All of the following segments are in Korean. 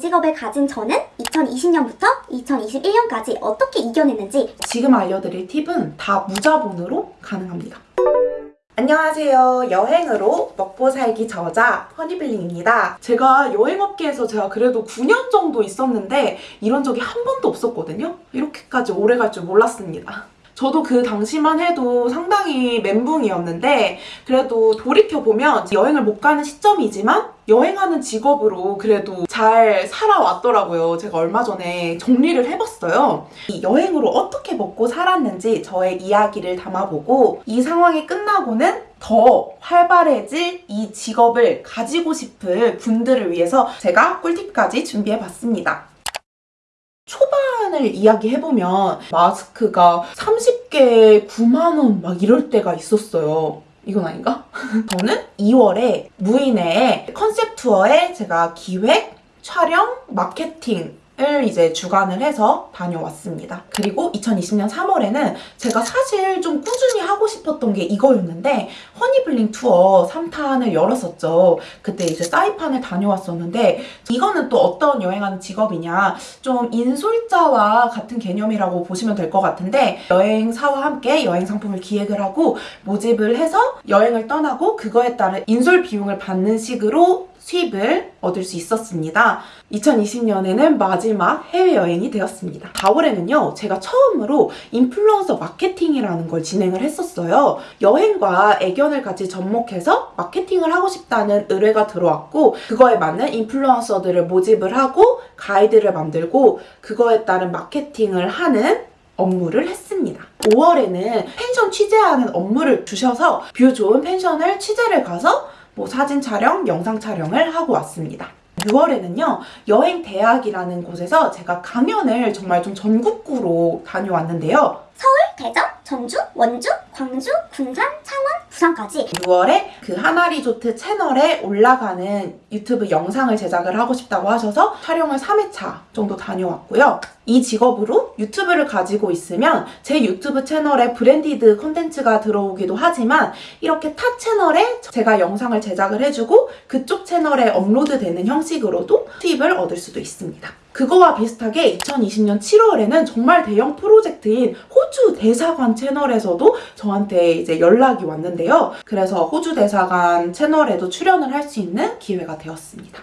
직업을 가진 저는 2020년부터 2021년까지 어떻게 이겨냈는지 지금 알려드릴 팁은 다 무자본으로 가능합니다. 안녕하세요. 여행으로 먹고 살기 저자 허니블링입니다. 제가 여행업계에서 제가 그래도 9년 정도 있었는데 이런 적이 한 번도 없었거든요. 이렇게까지 오래 갈 줄 몰랐습니다. 저도 그 당시만 해도 상당히 멘붕이었는데 그래도 돌이켜보면 여행을 못 가는 시점이지만 여행하는 직업으로 그래도 잘 살아왔더라고요. 제가 얼마 전에 정리를 해봤어요. 이 여행으로 어떻게 먹고 살았는지 저의 이야기를 담아보고 이 상황이 끝나고는 더 활발해질 이 직업을 가지고 싶은 분들을 위해서 제가 꿀팁까지 준비해봤습니다. 초반을 이야기해보면 마스크가 30개에 9만원 막 이럴 때가 있었어요. 이건 아닌가? 저는 2월에 무인의 컨셉 투어에 제가 기획, 촬영, 마케팅 을 이제 주관을 해서 다녀왔습니다. 그리고 2020년 3월에는 제가 사실 좀 꾸준히 하고 싶었던 게 이거였는데 허니블링 투어 3탄을 열었었죠. 그때 이제 사이판을 다녀왔었는데 이거는 또 어떤 여행하는 직업이냐 좀 인솔자와 같은 개념이라고 보시면 될 것 같은데 여행사와 함께 여행 상품을 기획을 하고 모집을 해서 여행을 떠나고 그거에 따른 인솔 비용을 받는 식으로 수입을 얻을 수 있었습니다. 2020년에는 마지막 해외여행이 되었습니다. 4월에는요, 제가 처음으로 인플루언서 마케팅이라는 걸 진행을 했었어요. 여행과 애견을 같이 접목해서 마케팅을 하고 싶다는 의뢰가 들어왔고, 그거에 맞는 인플루언서들을 모집을 하고, 가이드를 만들고, 그거에 따른 마케팅을 하는 업무를 했습니다. 5월에는 펜션 취재하는 업무를 주셔서 뷰 좋은 펜션을 취재를 가서 뭐 사진 촬영, 영상 촬영을 하고 왔습니다. 6월에는요, 여행 대학이라는 곳에서 제가 강연을 정말 좀 전국구로 다녀왔는데요. 대전, 전주, 원주, 광주, 군산, 창원, 부산까지 6월에 그 한화리조트 채널에 올라가는 유튜브 영상을 제작을 하고 싶다고 하셔서 촬영을 3회차 정도 다녀왔고요. 이 직업으로 유튜브를 가지고 있으면 제 유튜브 채널에 branded 컨텐츠가 들어오기도 하지만 이렇게 타 채널에 제가 영상을 제작을 해주고 그쪽 채널에 업로드되는 형식으로도 수입을 얻을 수도 있습니다. 그거와 비슷하게 2020년 7월에는 정말 대형 프로젝트인 호주 대사관 채널에서도 저한테 이제 연락이 왔는데요. 그래서 호주 대사관 채널에도 출연을 할 수 있는 기회가 되었습니다.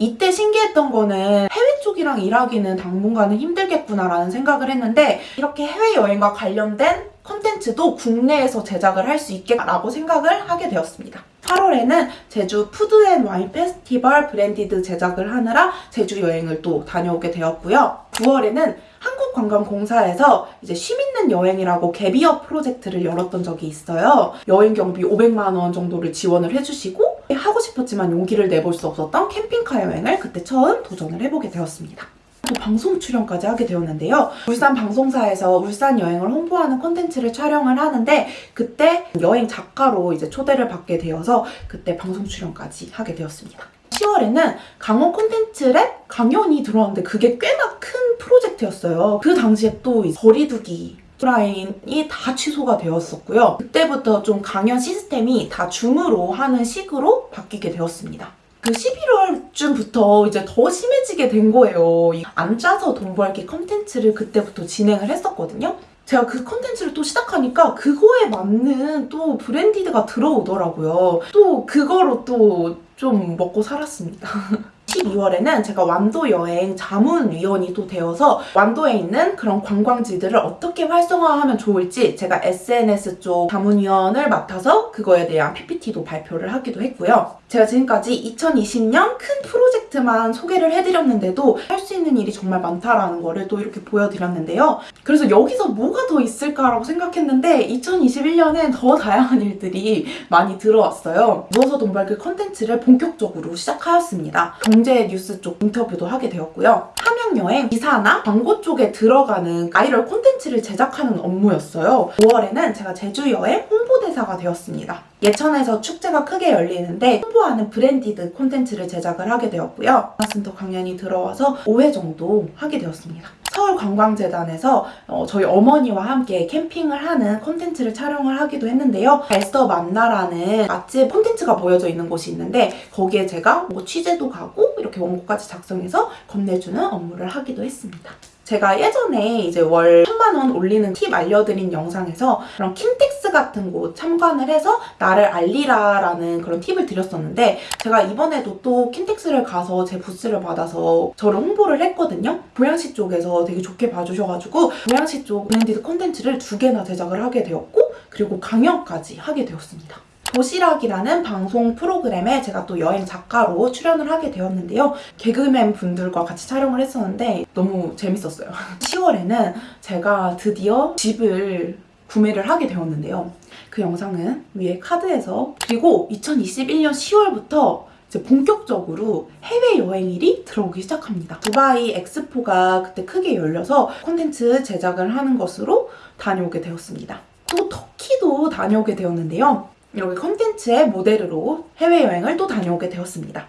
이때 신기했던 거는 해외 쪽이랑 일하기는 당분간은 힘들겠구나라는 생각을 했는데 이렇게 해외여행과 관련된 컨텐츠도 국내에서 제작을 할 수 있겠다라고 생각을 하게 되었습니다. 8월에는 제주 푸드앤와인 페스티벌 branded 제작을 하느라 제주 여행을 또 다녀오게 되었고요. 9월에는 한국관광공사에서 이제 쉼 있는 여행이라고 gap year 프로젝트를 열었던 적이 있어요. 여행 경비 500만 원 정도를 지원을 해주시고 하고 싶었지만 용기를 내볼 수 없었던 캠핑카 여행을 그때 처음 도전을 해보게 되었습니다. 또 방송 출연까지 하게 되었는데요. 울산 방송사에서 울산 여행을 홍보하는 콘텐츠를 촬영을 하는데 그때 여행 작가로 이제 초대를 받게 되어서 그때 방송 출연까지 하게 되었습니다. 10월에는 강원 콘텐츠랩 강연이 들어왔는데 그게 꽤나 큰 프로젝트였어요. 그 당시에 또이 거리두기 라인이 다 취소가 되었었고요. 그때부터 좀 강연 시스템이 다 줌으로 하는 식으로 바뀌게 되었습니다. 그 11월쯤부터 이제 더 심해지게 된 거예요. 이 앉아서 돈 벌기 컨텐츠를 그때부터 진행을 했었거든요. 제가 그 컨텐츠를 또 시작하니까 그거에 맞는 또 branded가 들어오더라고요. 또 그거로 또 좀 먹고 살았습니다. 12월에는 제가 완도 여행 자문위원이 또 되어서 완도에 있는 그런 관광지들을 어떻게 활성화하면 좋을지 제가 SNS 쪽 자문위원을 맡아서 그거에 대한 PPT도 발표를 하기도 했고요. 제가 지금까지 2020년 큰 프로젝트만 소개를 해드렸는데도 할 수 있는 일이 정말 많다라는 거를 또 이렇게 보여드렸는데요. 그래서 여기서 뭐가 더 있을까라고 생각했는데 2021년엔 더 다양한 일들이 많이 들어왔어요. 누워서 돈 벌기 컨텐츠를 본격적으로 시작하였습니다. 경제 뉴스 쪽 인터뷰도 하게 되었고요. 함양여행 기사나 광고 쪽에 들어가는 아이럴 콘텐츠를 제작하는 업무였어요. 5월에는 제가 제주여행 홍보대사가 되었습니다. 예천에서 축제가 크게 열리는데 홍보하는 branded 콘텐츠를 제작을 하게 되었고요. 마슨터 강연이 들어와서 5회 정도 하게 되었습니다. 서울관광재단에서 어, 저희 어머니와 함께 캠핑을 하는 콘텐츠를 촬영을 하기도 했는데요. 발서 만나라는 맛집 콘텐츠가 보여져 있는 곳이 있는데 거기에 제가 뭐 취재도 가고 이렇게 원고까지 작성해서 건네주는 업무를 하기도 했습니다. 제가 예전에 이제 월 3만원 올리는 팁 알려드린 영상에서 그런 킨텍스 같은 곳 참관을 해서 나를 알리라라는 그런 팁을 드렸었는데 제가 이번에도 또 킨텍스를 가서 제 부스를 받아서 저를 홍보를 했거든요. 고양시 쪽에서 되게 좋게 봐주셔가지고 고양시 쪽 branded 콘텐츠를 두 개나 제작을 하게 되었고 그리고 강연까지 하게 되었습니다. 도시락이라는 방송 프로그램에 제가 또 여행 작가로 출연을 하게 되었는데요. 개그맨 분들과 같이 촬영을 했었는데 너무 재밌었어요. 10월에는 제가 드디어 집을 구매를 하게 되었는데요. 그 영상은 위에 카드에서 그리고 2021년 10월부터 이제 본격적으로 해외여행일이 들어오기 시작합니다. 두바이 엑스포가 그때 크게 열려서 콘텐츠 제작을 하는 것으로 다녀오게 되었습니다. 또 터키도 다녀오게 되었는데요. 이렇게 컨텐츠의 모델으로 해외여행을 또 다녀오게 되었습니다.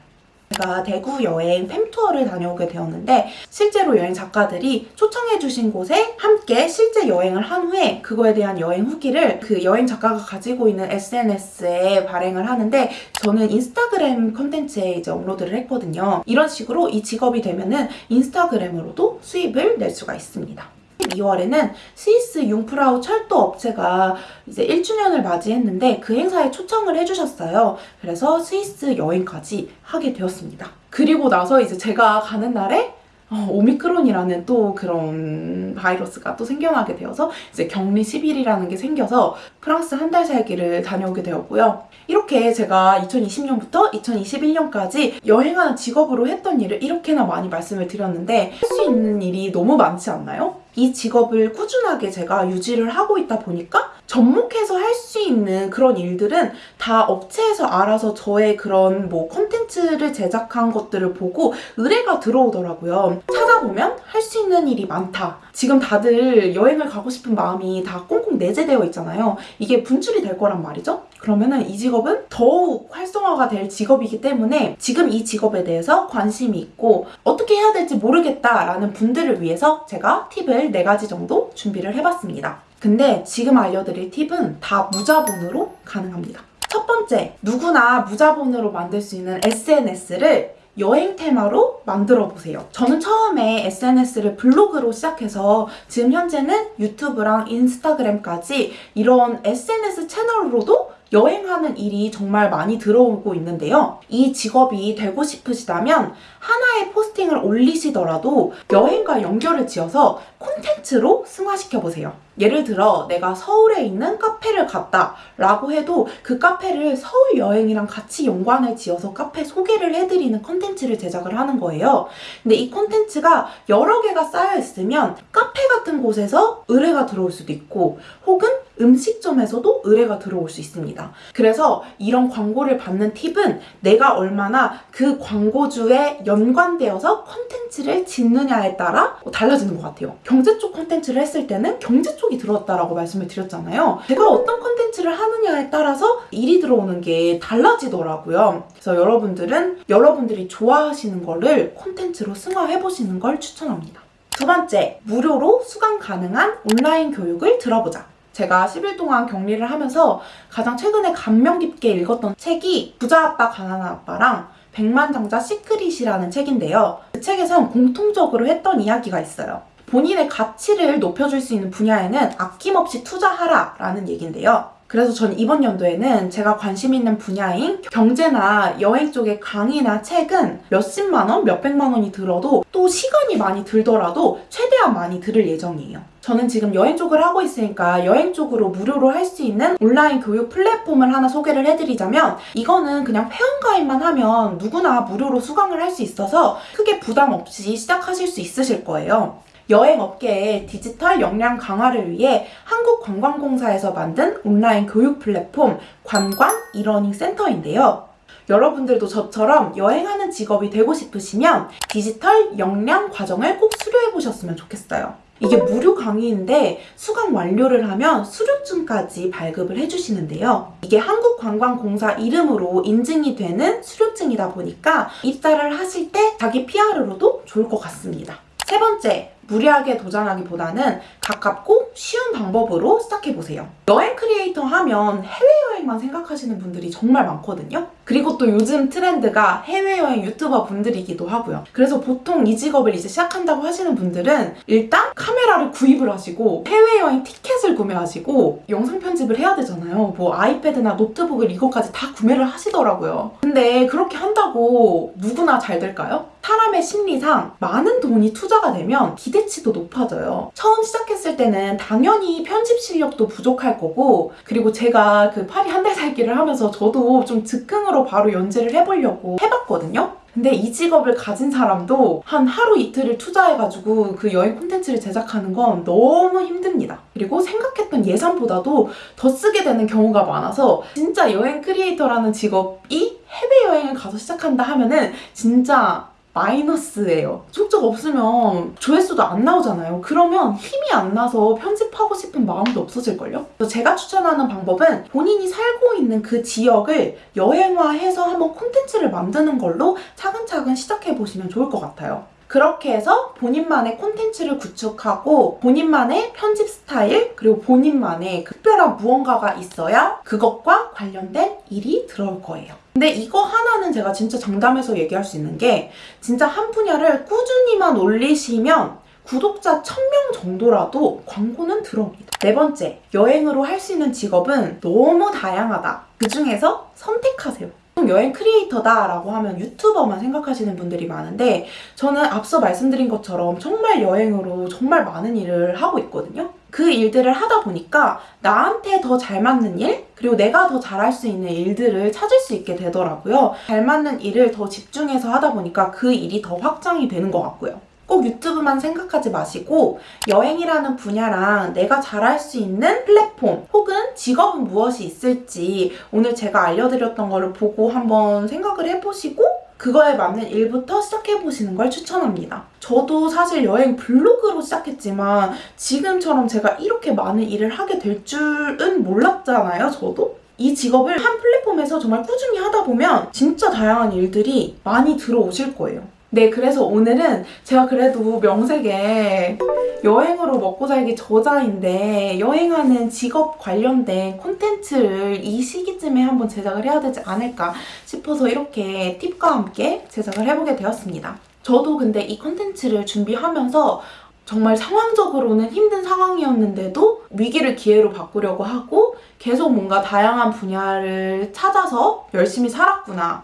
제가 대구 여행 팸투어를 다녀오게 되었는데 실제로 여행 작가들이 초청해주신 곳에 함께 실제 여행을 한 후에 그거에 대한 여행 후기를 그 여행 작가가 가지고 있는 SNS에 발행을 하는데 저는 인스타그램 컨텐츠에 이제 업로드를 했거든요. 이런 식으로 이 직업이 되면은 인스타그램으로도 수입을 낼 수가 있습니다. 12월에는 스위스 융프라우 철도 업체가 이제 1주년을 맞이했는데 그 행사에 초청을 해주셨어요. 그래서 스위스 여행까지 하게 되었습니다. 그리고 나서 이제 제가 가는 날에 어, 오미크론이라는 또 그런 바이러스가 또 생겨나게 되어서 이제 격리 10일이라는 게 생겨서 프랑스 한 달 살기를 다녀오게 되었고요. 이렇게 제가 2020년부터 2021년까지 여행하는 직업으로 했던 일을 이렇게나 많이 말씀을 드렸는데 할 수 있는 일이 너무 많지 않나요? 이 직업을 꾸준하게 제가 유지를 하고 있다 보니까 접목해서 할 수 있는 그런 일들은 다 업체에서 알아서 저의 그런 뭐 컨텐츠를 제작한 것들을 보고 의뢰가 들어오더라고요. 찾아보면 할 수 있는 일이 많다. 지금 다들 여행을 가고 싶은 마음이 다 꽁꽁 내재되어 있잖아요. 이게 분출이 될 거란 말이죠. 그러면은 이 직업은 더욱 활성화가 될 직업이기 때문에 지금 이 직업에 대해서 관심이 있고 어떻게 해야 될지 모르겠다라는 분들을 위해서 제가 팁을 4가지 정도 준비를 해봤습니다. 근데 지금 알려드릴 팁은 다 무자본으로 가능합니다. 첫 번째, 누구나 무자본으로 만들 수 있는 SNS를 여행 테마로 만들어 보세요. 저는 처음에 SNS를 블로그로 시작해서 지금 현재는 유튜브랑 인스타그램까지 이런 SNS 채널로도 여행하는 일이 정말 많이 들어오고 있는데요. 이 직업이 되고 싶으시다면 하나의 포스팅을 올리시더라도 여행과 연결을 지어서 콘텐츠로 승화시켜보세요. 예를 들어 내가 서울에 있는 카페를 갔다 라고 해도 그 카페를 서울 여행이랑 같이 연관을 지어서 카페 소개를 해드리는 콘텐츠를 제작을 하는 거예요. 근데 이 콘텐츠가 여러 개가 쌓여 있으면 카페 같은 곳에서 의뢰가 들어올 수도 있고 혹은 음식점에서도 의뢰가 들어올 수 있습니다. 그래서 이런 광고를 받는 팁은 내가 얼마나 그 광고주에 연관되어서 콘텐츠를 짓느냐에 따라 달라지는 것 같아요. 경제 쪽 콘텐츠를 했을 때는 경제 쪽이 들어왔다라고 말씀을 드렸잖아요. 제가 어떤 콘텐츠를 하느냐에 따라서 일이 들어오는 게 달라지더라고요. 그래서 여러분들은 여러분들이 좋아하시는 거를 콘텐츠로 승화해보시는 걸 추천합니다. 두 번째, 무료로 수강 가능한 온라인 교육을 들어보자. 제가 10일 동안 격리를 하면서 가장 최근에 감명 깊게 읽었던 책이 부자 아빠 가난한 아빠랑 백만장자 시크릿이라는 책인데요. 그 책에선 공통적으로 했던 이야기가 있어요. 본인의 가치를 높여줄 수 있는 분야에는 아낌없이 투자하라라는 얘기인데요. 그래서 전 이번 연도에는 제가 관심 있는 분야인 경제나 여행 쪽의 강의나 책은 몇십만 원, 몇백만 원이 들어도 또 시간이 많이 들더라도 최대한 많이 들을 예정이에요. 저는 지금 여행 쪽을 하고 있으니까 여행 쪽으로 무료로 할 수 있는 온라인 교육 플랫폼을 하나 소개를 해드리자면 이거는 그냥 회원가입만 하면 누구나 무료로 수강을 할 수 있어서 크게 부담 없이 시작하실 수 있으실 거예요. 여행 업계의 디지털 역량 강화를 위해 한국관광공사에서 만든 온라인 교육 플랫폼 관광 이러닝 센터인데요. 여러분들도 저처럼 여행하는 직업이 되고 싶으시면 디지털 역량 과정을 꼭 수료해 보셨으면 좋겠어요. 이게 무료 강의인데 수강 완료를 하면 수료증까지 발급을 해주시는데요. 이게 한국관광공사 이름으로 인증이 되는 수료증이다 보니까 입사를 하실 때 자기 PR로도 좋을 것 같습니다. 세 번째, 무리하게 도전하기보다는 가깝고 쉬운 방법으로 시작해보세요. 여행 크리에이터 하면 해외여행만 생각하시는 분들이 정말 많거든요. 그리고 또 요즘 트렌드가 해외여행 유튜버 분들이기도 하고요. 그래서 보통 이 직업을 이제 시작한다고 하시는 분들은 일단 카메라를 구입을 하시고 해외여행 티켓을 구매하시고 영상 편집을 해야 되잖아요. 뭐 아이패드나 노트북을 이것까지 다 구매를 하시더라고요. 근데 그렇게 한다고 누구나 잘 될까요? 사람의 심리상 많은 돈이 투자가 되면 기대 치도 높아져요. 처음 시작했을 때는 당연히 편집 실력도 부족할 거고, 그리고 제가 그 파리 한 달 살기를 하면서 저도 좀 즉흥으로 바로 연재를 해보려고 해봤거든요. 근데 이 직업을 가진 사람도 한 하루 이틀을 투자해가지고 그 여행 콘텐츠를 제작하는 건 너무 힘듭니다. 그리고 생각했던 예산보다도 더 쓰게 되는 경우가 많아서 진짜 여행 크리에이터라는 직업이 해외여행을 가서 시작한다 하면은 진짜 마이너스예요. 속적 없으면 조회수도 안 나오잖아요. 그러면 힘이 안 나서 편집하고 싶은 마음도 없어질걸요? 제가 추천하는 방법은 본인이 살고 있는 그 지역을 여행화해서 한번 콘텐츠를 만드는 걸로 차근차근 시작해보시면 좋을 것 같아요. 그렇게 해서 본인만의 콘텐츠를 구축하고 본인만의 편집 스타일 그리고 본인만의 특별한 무언가가 있어야 그것과 관련된 일이 들어올 거예요. 근데 이거 하나는 제가 진짜 장담해서 얘기할 수 있는 게 진짜 한 분야를 꾸준히만 올리시면 구독자 1000명 정도라도 광고는 들어옵니다. 네 번째, 여행으로 할 수 있는 직업은 너무 다양하다. 그 중에서 선택하세요. 여행 크리에이터다라고 하면 유튜버만 생각하시는 분들이 많은데 저는 앞서 말씀드린 것처럼 정말 여행으로 정말 많은 일을 하고 있거든요. 그 일들을 하다 보니까 나한테 더 잘 맞는 일, 그리고 내가 더 잘할 수 있는 일들을 찾을 수 있게 되더라고요. 잘 맞는 일을 더 집중해서 하다 보니까 그 일이 더 확장이 되는 것 같고요. 꼭 유튜브만 생각하지 마시고 여행이라는 분야랑 내가 잘할 수 있는 플랫폼 혹은 직업은 무엇이 있을지 오늘 제가 알려드렸던 거를 보고 한번 생각을 해보시고 그거에 맞는 일부터 시작해보시는 걸 추천합니다. 저도 사실 여행 블로그로 시작했지만 지금처럼 제가 이렇게 많은 일을 하게 될 줄은 몰랐잖아요, 저도. 이 직업을 한 플랫폼에서 정말 꾸준히 하다 보면 진짜 다양한 일들이 많이 들어오실 거예요. 네, 그래서 오늘은 제가 그래도 명색에 여행으로 먹고 살기 저자인데 여행하는 직업 관련된 콘텐츠를 이 시기쯤에 한번 제작을 해야 되지 않을까 싶어서 이렇게 팁과 함께 제작을 해보게 되었습니다. 저도 근데 이 콘텐츠를 준비하면서 정말 상황적으로는 힘든 상황이었는데도 위기를 기회로 바꾸려고 하고 계속 뭔가 다양한 분야를 찾아서 열심히 살았구나.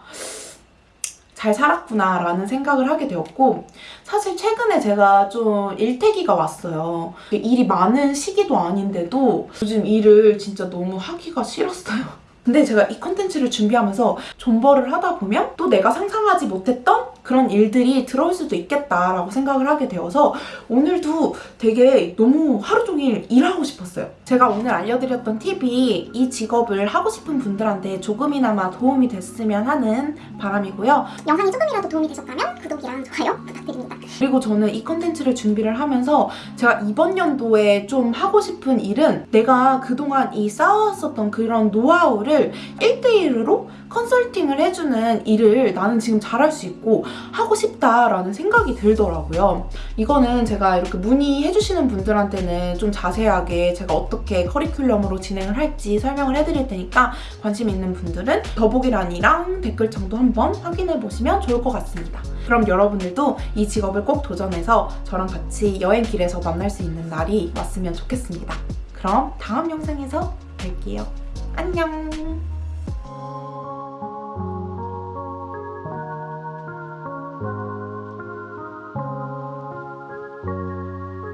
잘 살았구나 라는 생각을 하게 되었고 사실 최근에 제가 좀 일태기가 왔어요. 일이 많은 시기도 아닌데도 요즘 일을 진짜 너무 하기가 싫었어요. 근데 제가 이 컨텐츠를 준비하면서 존버를 하다 보면 또 내가 상상하지 못했던 그런 일들이 들어올 수도 있겠다라고 생각을 하게 되어서 오늘도 되게 너무 하루 종일 일하고 싶었어요. 제가 오늘 알려드렸던 팁이 이 직업을 하고 싶은 분들한테 조금이나마 도움이 됐으면 하는 바람이고요. 영상이 조금이라도 도움이 되셨다면 구독이랑 좋아요 부탁드립니다. 그리고 저는 이 컨텐츠를 준비를 하면서 제가 이번 연도에 좀 하고 싶은 일은 내가 그동안 이 쌓아왔었던 그런 노하우를 1대1으로 컨설팅을 해주는 일을 나는 지금 잘할 수 있고 하고 싶다라는 생각이 들더라고요. 이거는 제가 이렇게 문의해주시는 분들한테는 좀 자세하게 제가 어떻게 커리큘럼으로 진행을 할지 설명을 해드릴 테니까 관심 있는 분들은 더보기란이랑 댓글창도 한번 확인해보시면 좋을 것 같습니다. 그럼 여러분들도 이 직업을 꼭 도전해서 저랑 같이 여행길에서 만날 수 있는 날이 왔으면 좋겠습니다. 그럼 다음 영상에서 뵐게요. 안녕!